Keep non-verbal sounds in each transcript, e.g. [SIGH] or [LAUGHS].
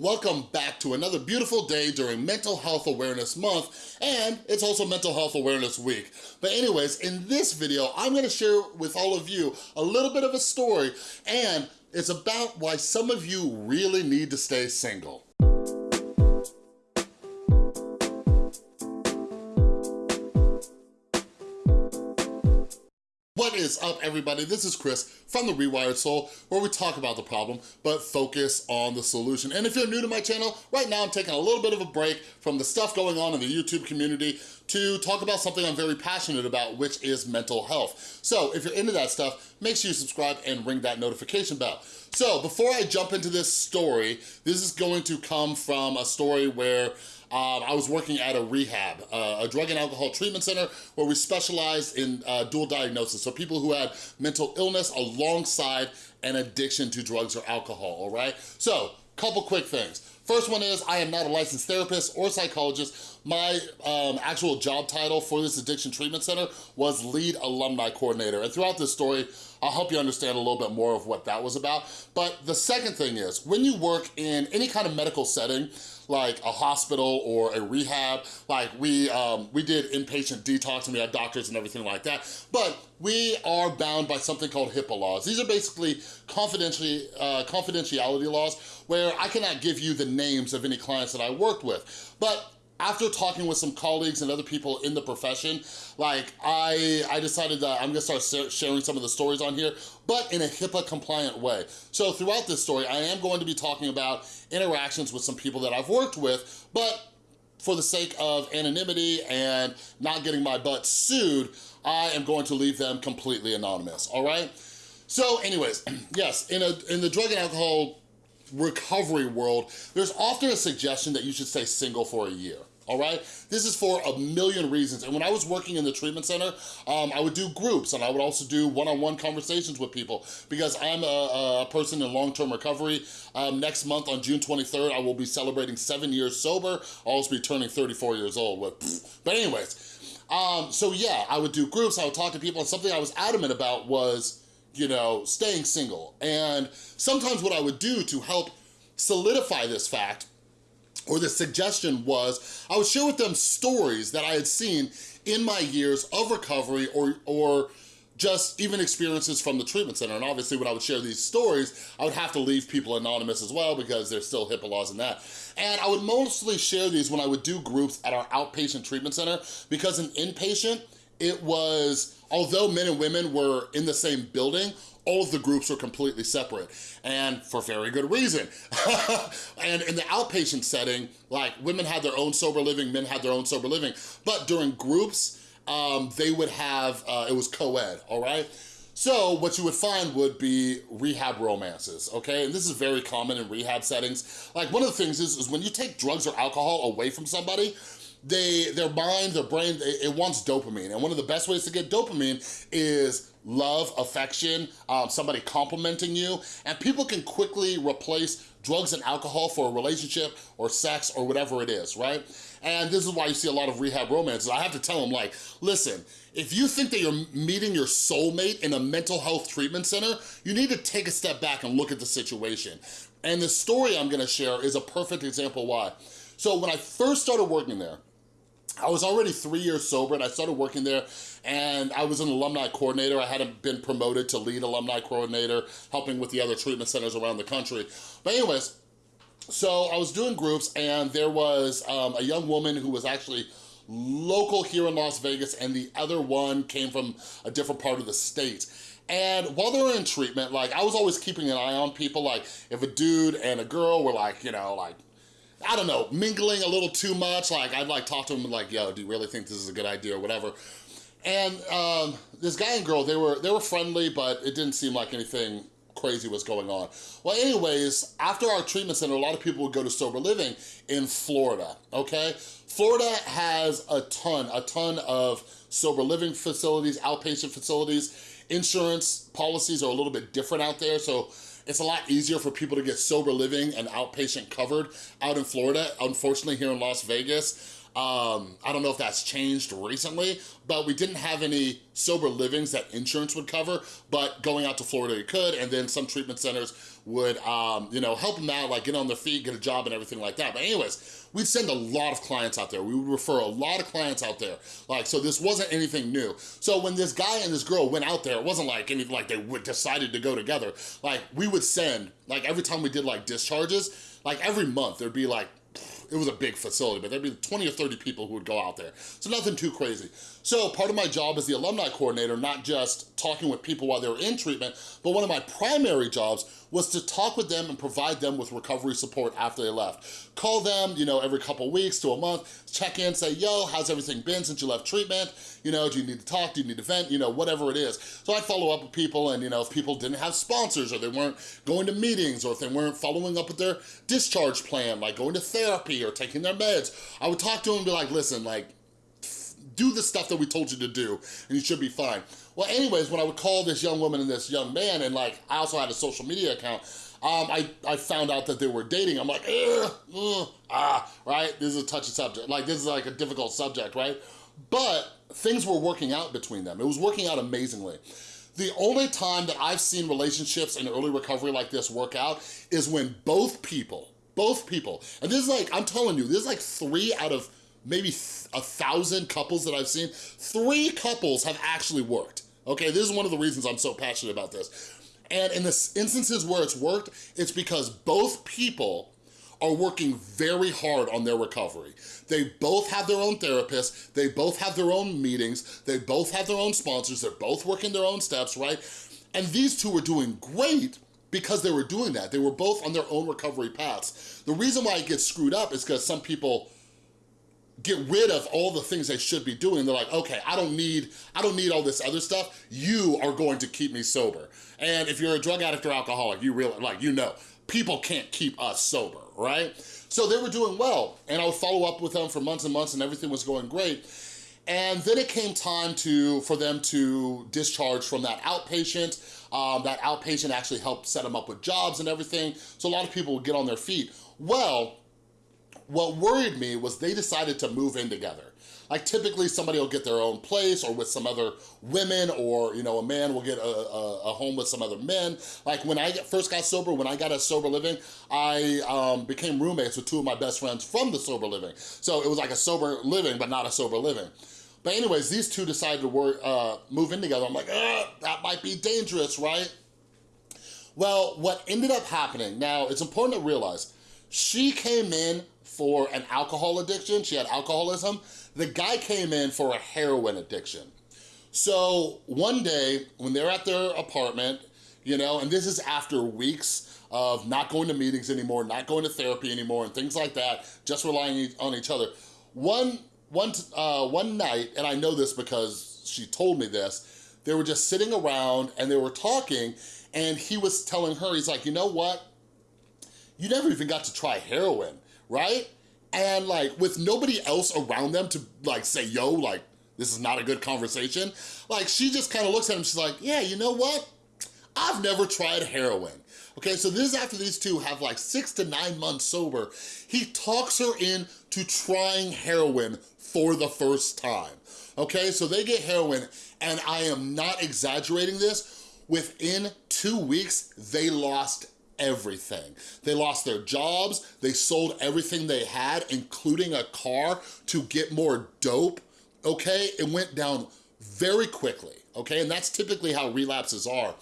Welcome back to another beautiful day during Mental Health Awareness Month, and it's also Mental Health Awareness Week. But anyways, in this video, I'm gonna share with all of you a little bit of a story, and it's about why some of you really need to stay single. Is up, everybody? This is Chris from The Rewired Soul, where we talk about the problem, but focus on the solution. And if you're new to my channel, right now I'm taking a little bit of a break from the stuff going on in the YouTube community to talk about something I'm very passionate about, which is mental health. So if you're into that stuff, make sure you subscribe and ring that notification bell. So before I jump into this story, this is going to come from a story where um, I was working at a rehab, uh, a drug and alcohol treatment center where we specialized in uh, dual diagnosis. So people who had mental illness alongside an addiction to drugs or alcohol, all right? So, couple quick things. First one is I am not a licensed therapist or psychologist. My um, actual job title for this addiction treatment center was lead alumni coordinator. And throughout this story, I'll help you understand a little bit more of what that was about. But the second thing is, when you work in any kind of medical setting, like a hospital or a rehab. Like we, um, we did inpatient detox and we had doctors and everything like that. But we are bound by something called HIPAA laws. These are basically confidentiality, uh, confidentiality laws where I cannot give you the names of any clients that I worked with. But after talking with some colleagues and other people in the profession, like I, I decided that I'm gonna start sharing some of the stories on here, but in a HIPAA compliant way. So throughout this story, I am going to be talking about interactions with some people that I've worked with, but for the sake of anonymity and not getting my butt sued, I am going to leave them completely anonymous, all right? So anyways, [CLEARS THROAT] yes, in, a, in the drug and alcohol recovery world, there's often a suggestion that you should stay single for a year all right? This is for a million reasons. And when I was working in the treatment center, um, I would do groups and I would also do one-on-one -on -one conversations with people because I'm a, a person in long-term recovery. Um, next month on June 23rd, I will be celebrating seven years sober. I'll also be turning 34 years old. With, but anyways, um, so yeah, I would do groups, I would talk to people, and something I was adamant about was, you know, staying single. And sometimes what I would do to help solidify this fact or the suggestion was, I would share with them stories that I had seen in my years of recovery or, or just even experiences from the treatment center. And obviously when I would share these stories, I would have to leave people anonymous as well because there's still HIPAA laws in that. And I would mostly share these when I would do groups at our outpatient treatment center because an inpatient, it was, although men and women were in the same building, all of the groups were completely separate and for very good reason. [LAUGHS] and in the outpatient setting, like women had their own sober living, men had their own sober living, but during groups, um, they would have, uh, it was co-ed, all right? So what you would find would be rehab romances, okay? And this is very common in rehab settings. Like one of the things is, is when you take drugs or alcohol away from somebody, they, their mind, their brain, it, it wants dopamine. And one of the best ways to get dopamine is love, affection, um, somebody complimenting you, and people can quickly replace drugs and alcohol for a relationship or sex or whatever it is, right? And this is why you see a lot of rehab romances. I have to tell them like, listen, if you think that you're meeting your soulmate in a mental health treatment center, you need to take a step back and look at the situation. And the story I'm gonna share is a perfect example why. So when I first started working there, I was already three years sober and I started working there and I was an alumni coordinator. I hadn't been promoted to lead alumni coordinator, helping with the other treatment centers around the country. But anyways, so I was doing groups and there was um, a young woman who was actually local here in Las Vegas and the other one came from a different part of the state. And while they were in treatment, like I was always keeping an eye on people, like if a dude and a girl were like, you know, like I don't know, mingling a little too much. Like, I'd like talk to him like, yo, do you really think this is a good idea or whatever? And um, this guy and girl, they were, they were friendly, but it didn't seem like anything crazy was going on. Well, anyways, after our treatment center, a lot of people would go to sober living in Florida, okay? Florida has a ton, a ton of sober living facilities, outpatient facilities. Insurance policies are a little bit different out there, so it's a lot easier for people to get sober living and outpatient covered out in Florida. Unfortunately, here in Las Vegas, Um, I don't know if that's changed recently, but we didn't have any sober livings that insurance would cover, but going out to Florida you could, and then some treatment centers would, um, you know, help them out, like get on their feet, get a job and everything like that. But anyways, we'd send a lot of clients out there. We would refer a lot of clients out there. Like, so this wasn't anything new. So when this guy and this girl went out there, it wasn't like anything like they decided to go together. Like we would send, like every time we did like discharges, like every month there'd be like it was a big facility, but there'd be 20 or 30 people who would go out there. So nothing too crazy. So part of my job as the alumni coordinator, not just talking with people while they were in treatment, but one of my primary jobs was to talk with them and provide them with recovery support after they left. Call them, you know, every couple weeks to a month, check in, say, yo, how's everything been since you left treatment? You know, do you need to talk? Do you need to vent? You know, whatever it is. So I'd follow up with people and, you know, if people didn't have sponsors or they weren't going to meetings or if they weren't following up with their discharge plan, like going to therapy or taking their meds, I would talk to them and be like, listen, like, do the stuff that we told you to do and you should be fine. Well, anyways, when I would call this young woman and this young man and like, I also had a social media account, um, I, I found out that they were dating. I'm like, ugh, ugh, ah, right? This is a touchy subject. Like, this is like a difficult subject, right? But things were working out between them. It was working out amazingly. The only time that I've seen relationships in early recovery like this work out is when both people, both people, and this is like, I'm telling you, this is like three out of maybe a thousand couples that I've seen, three couples have actually worked. Okay, this is one of the reasons I'm so passionate about this. And in the instances where it's worked, it's because both people are working very hard on their recovery. They both have their own therapists, they both have their own meetings, they both have their own sponsors, they're both working their own steps, right? And these two are doing great because they were doing that. They were both on their own recovery paths. The reason why it gets screwed up is because some people get rid of all the things they should be doing. They're like, okay, I don't need, I don't need all this other stuff. You are going to keep me sober. And if you're a drug addict or alcoholic, you really, like, you know, people can't keep us sober, right? So they were doing well. And I would follow up with them for months and months and everything was going great. And then it came time to for them to discharge from that outpatient. Um, that outpatient actually helped set them up with jobs and everything. So a lot of people would get on their feet. Well, what worried me was they decided to move in together. Like typically somebody will get their own place or with some other women or, you know, a man will get a, a, a home with some other men. Like when I first got sober, when I got a sober living, I um, became roommates with two of my best friends from the sober living. So it was like a sober living, but not a sober living. But anyways, these two decided to work, uh, move in together. I'm like, that might be dangerous, right? Well, what ended up happening, now it's important to realize, she came in for an alcohol addiction. She had alcoholism. The guy came in for a heroin addiction. So one day when they're at their apartment, you know, and this is after weeks of not going to meetings anymore, not going to therapy anymore, and things like that, just relying on each other. One, one, uh, one night, and I know this because she told me this, they were just sitting around and they were talking, and he was telling her, he's like, you know what? You never even got to try heroin right? And like with nobody else around them to like say, yo, like this is not a good conversation. Like she just kind of looks at him, she's like, yeah, you know what? I've never tried heroin. Okay, so this is after these two have like six to nine months sober. He talks her in to trying heroin for the first time. Okay, so they get heroin and I am not exaggerating this. Within two weeks, they lost everything. They lost their jobs, they sold everything they had, including a car, to get more dope, okay? It went down very quickly, okay? And that's typically how relapses are.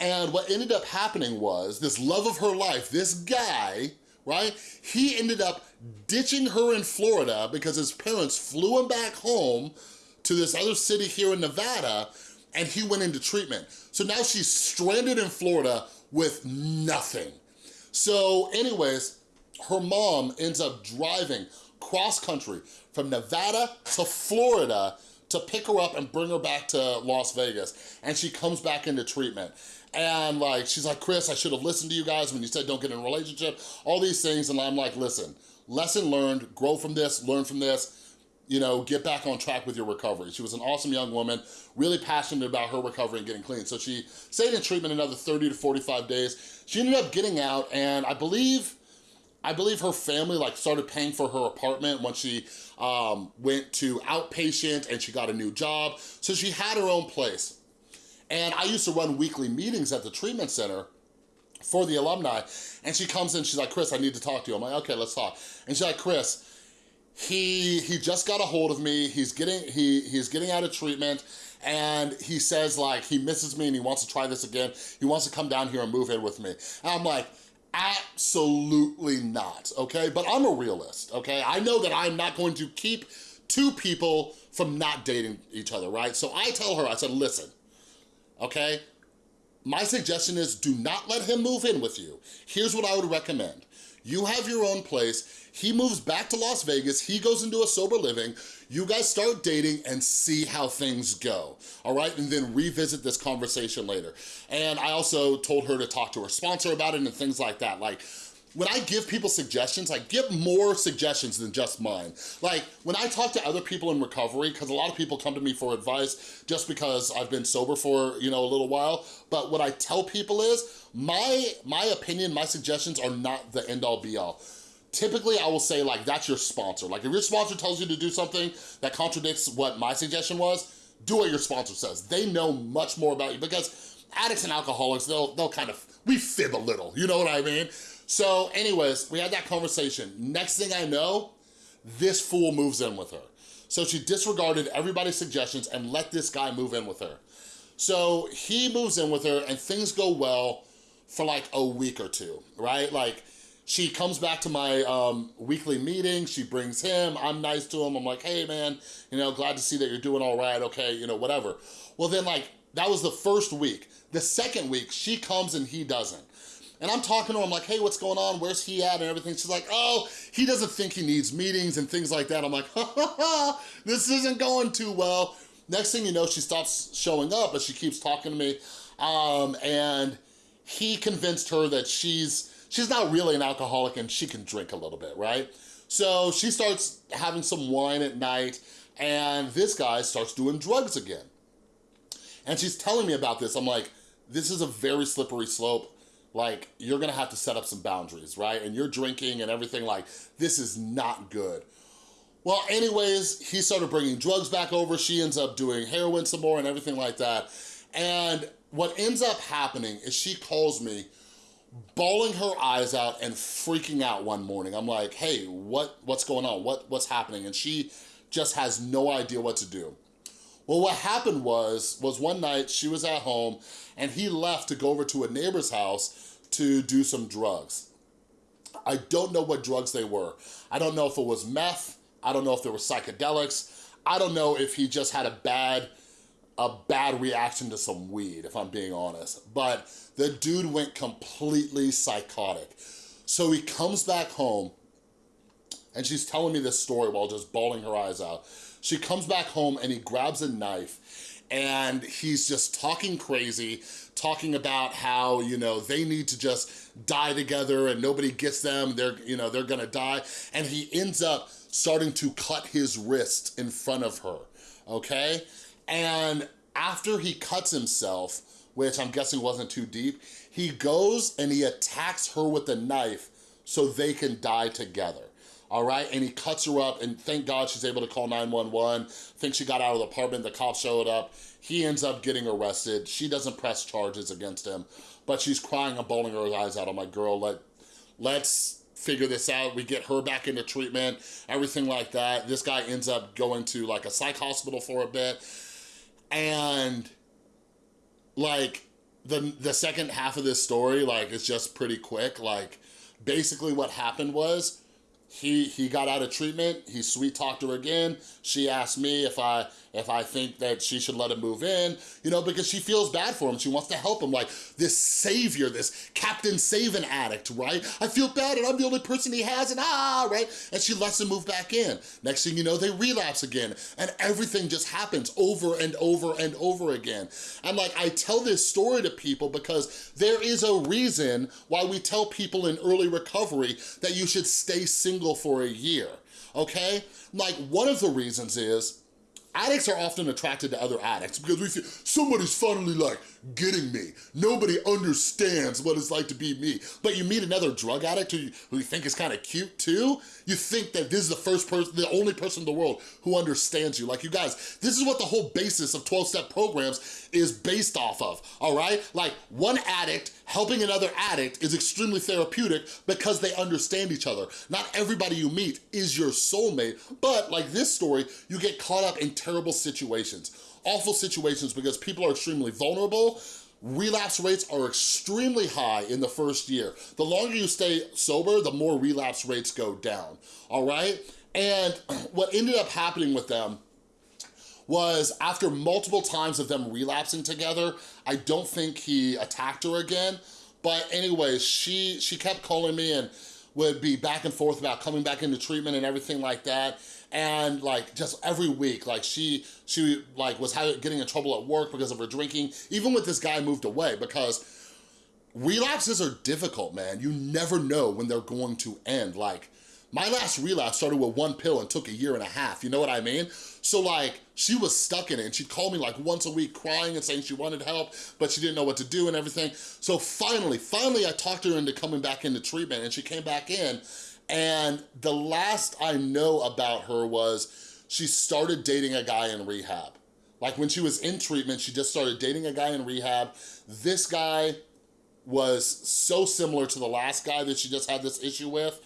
And what ended up happening was, this love of her life, this guy, right? He ended up ditching her in Florida because his parents flew him back home to this other city here in Nevada, and he went into treatment. So now she's stranded in Florida with nothing. So anyways, her mom ends up driving cross country from Nevada to Florida to pick her up and bring her back to Las Vegas. And she comes back into treatment. And like, she's like, Chris, I should have listened to you guys when you said don't get in a relationship, all these things. And I'm like, listen, lesson learned, grow from this, learn from this you know, get back on track with your recovery. She was an awesome young woman, really passionate about her recovery and getting clean. So she stayed in treatment another 30 to 45 days. She ended up getting out and I believe I believe her family like started paying for her apartment when she um, went to outpatient and she got a new job. So she had her own place. And I used to run weekly meetings at the treatment center for the alumni. And she comes in, she's like, Chris, I need to talk to you. I'm like, okay, let's talk. And she's like, Chris, he he just got a hold of me. He's getting he he's getting out of treatment and he says like he misses me and he wants to try this again. He wants to come down here and move in with me. And I'm like, absolutely not, okay? But I'm a realist, okay? I know that I'm not going to keep two people from not dating each other, right? So I tell her, I said, listen, okay? My suggestion is do not let him move in with you. Here's what I would recommend. You have your own place. He moves back to Las Vegas. He goes into a sober living. You guys start dating and see how things go, all right? And then revisit this conversation later. And I also told her to talk to her sponsor about it and things like that. Like, when I give people suggestions, I give more suggestions than just mine. Like, when I talk to other people in recovery, because a lot of people come to me for advice just because I've been sober for, you know, a little while, but what I tell people is, my, my opinion, my suggestions are not the end-all be-all typically I will say like, that's your sponsor. Like if your sponsor tells you to do something that contradicts what my suggestion was, do what your sponsor says. They know much more about you because addicts and alcoholics, they'll, they'll kind of, we fib a little, you know what I mean? So anyways, we had that conversation. Next thing I know, this fool moves in with her. So she disregarded everybody's suggestions and let this guy move in with her. So he moves in with her and things go well for like a week or two, right? Like she comes back to my um, weekly meeting. She brings him. I'm nice to him. I'm like, hey, man, you know, glad to see that you're doing all right. Okay, you know, whatever. Well, then, like, that was the first week. The second week, she comes and he doesn't. And I'm talking to him like, hey, what's going on? Where's he at and everything? She's like, oh, he doesn't think he needs meetings and things like that. I'm like, [LAUGHS] ha ha ha, this isn't going too well. Next thing you know, she stops showing up, but she keeps talking to me. Um, and he convinced her that she's she's not really an alcoholic and she can drink a little bit, right? So she starts having some wine at night and this guy starts doing drugs again. And she's telling me about this. I'm like, this is a very slippery slope. Like, you're gonna have to set up some boundaries, right? And you're drinking and everything like, this is not good. Well, anyways, he started bringing drugs back over. She ends up doing heroin some more and everything like that. And what ends up happening is she calls me bawling her eyes out and freaking out one morning. I'm like, hey, what, what's going on? What, what's happening? And she just has no idea what to do. Well, what happened was, was one night she was at home and he left to go over to a neighbor's house to do some drugs. I don't know what drugs they were. I don't know if it was meth. I don't know if there were psychedelics. I don't know if he just had a bad a bad reaction to some weed, if I'm being honest. But the dude went completely psychotic. So he comes back home and she's telling me this story while just bawling her eyes out. She comes back home and he grabs a knife and he's just talking crazy, talking about how, you know, they need to just die together and nobody gets them, they're, you know, they're gonna die. And he ends up starting to cut his wrist in front of her, okay? And after he cuts himself, which I'm guessing wasn't too deep, he goes and he attacks her with a knife so they can die together all right? And he cuts her up, and thank God she's able to call 911. think she got out of the apartment, the cops showed up. He ends up getting arrested. She doesn't press charges against him, but she's crying and bawling her eyes out. I'm like, girl, let, let's figure this out. We get her back into treatment, everything like that. This guy ends up going to like a psych hospital for a bit, and like the the second half of this story like it's just pretty quick like basically what happened was he he got out of treatment. He sweet talked her again. She asked me if i if i think that she should let him move in you know because she feels bad for him. She wants to help him like this savior this captain saving addict right? I feel bad and i'm the only person he has and ah right? And she lets him move back in. Next thing you know they relapse again and everything just happens over and over and over again. And like i tell this story to people because there is a reason why we tell people in early recovery that you should stay single single for a year, okay? Like one of the reasons is, addicts are often attracted to other addicts because we feel somebody's finally like getting me. Nobody understands what it's like to be me. But you meet another drug addict who you, who you think is kind of cute too, you think that this is the first person, the only person in the world who understands you. Like you guys, this is what the whole basis of 12-step programs is based off of, all right? Like one addict helping another addict is extremely therapeutic because they understand each other. Not everybody you meet is your soulmate, but like this story, you get caught up in terrible situations awful situations because people are extremely vulnerable, relapse rates are extremely high in the first year. The longer you stay sober, the more relapse rates go down, all right? And [CLEARS THROAT] what ended up happening with them was after multiple times of them relapsing together, I don't think he attacked her again, but anyways, she, she kept calling me and would be back and forth about coming back into treatment and everything like that and like just every week like she she like was getting in trouble at work because of her drinking. Even with this guy moved away because relapses are difficult man. You never know when they're going to end. Like my last relapse started with one pill and took a year and a half, you know what I mean? So like, she was stuck in it. And she'd call me like once a week crying and saying she wanted help, but she didn't know what to do and everything. So finally, finally I talked her into coming back into treatment. And she came back in and the last I know about her was she started dating a guy in rehab. Like when she was in treatment, she just started dating a guy in rehab. This guy was so similar to the last guy that she just had this issue with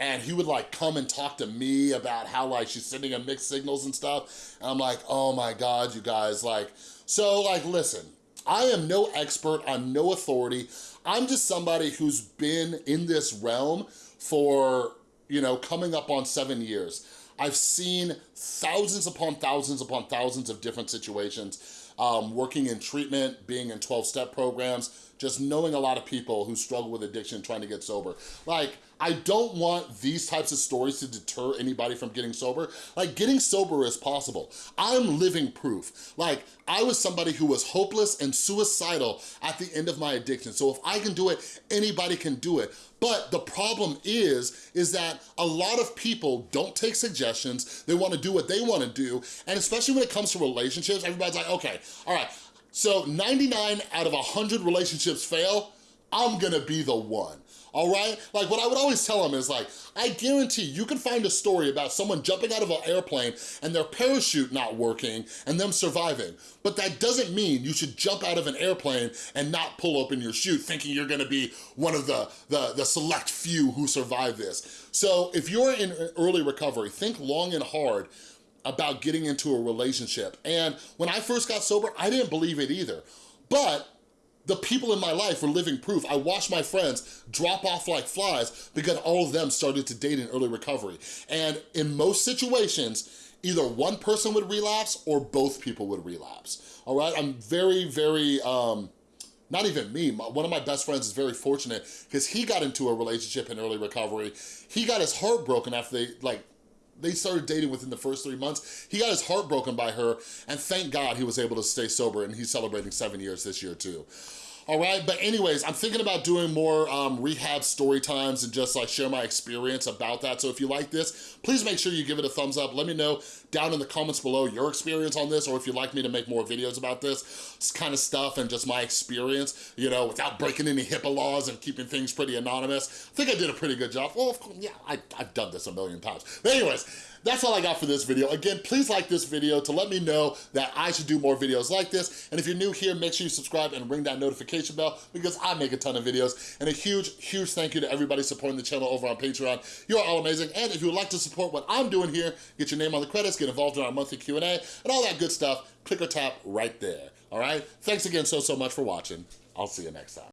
and he would like come and talk to me about how like she's sending him mixed signals and stuff. And I'm like, oh my God, you guys, like, so like, listen, I am no expert, I'm no authority. I'm just somebody who's been in this realm for, you know, coming up on seven years. I've seen thousands upon thousands upon thousands of different situations, um, working in treatment, being in 12-step programs, just knowing a lot of people who struggle with addiction trying to get sober. Like, I don't want these types of stories to deter anybody from getting sober. Like, getting sober is possible. I'm living proof. Like, I was somebody who was hopeless and suicidal at the end of my addiction. So if I can do it, anybody can do it. But the problem is, is that a lot of people don't take suggestions. They wanna do what they wanna do. And especially when it comes to relationships, everybody's like, okay, all right, so 99 out of 100 relationships fail, I'm gonna be the one all right? Like what I would always tell them is like, I guarantee you can find a story about someone jumping out of an airplane and their parachute not working and them surviving. But that doesn't mean you should jump out of an airplane and not pull open your chute thinking you're gonna be one of the, the, the select few who survive this. So if you're in early recovery, think long and hard about getting into a relationship. And when I first got sober, I didn't believe it either. But the people in my life were living proof. I watched my friends drop off like flies because all of them started to date in early recovery. And in most situations, either one person would relapse or both people would relapse, all right? I'm very, very, um, not even me, one of my best friends is very fortunate because he got into a relationship in early recovery. He got his heart broken after they, like, they started dating within the first three months. He got his heart broken by her, and thank God he was able to stay sober, and he's celebrating seven years this year too all right? But anyways, I'm thinking about doing more um, rehab story times and just like share my experience about that. So if you like this, please make sure you give it a thumbs up. Let me know down in the comments below your experience on this or if you'd like me to make more videos about this kind of stuff and just my experience, you know, without breaking any HIPAA laws and keeping things pretty anonymous. I think I did a pretty good job. Well, course, yeah, I, I've done this a million times. But anyways, that's all I got for this video. Again, please like this video to let me know that I should do more videos like this. And if you're new here, make sure you subscribe and ring that notification bell because I make a ton of videos. And a huge, huge thank you to everybody supporting the channel over on Patreon. You're all amazing. And if you would like to support what I'm doing here, get your name on the credits, get involved in our monthly Q&A, and all that good stuff, click or tap right there. All right? Thanks again so, so much for watching. I'll see you next time.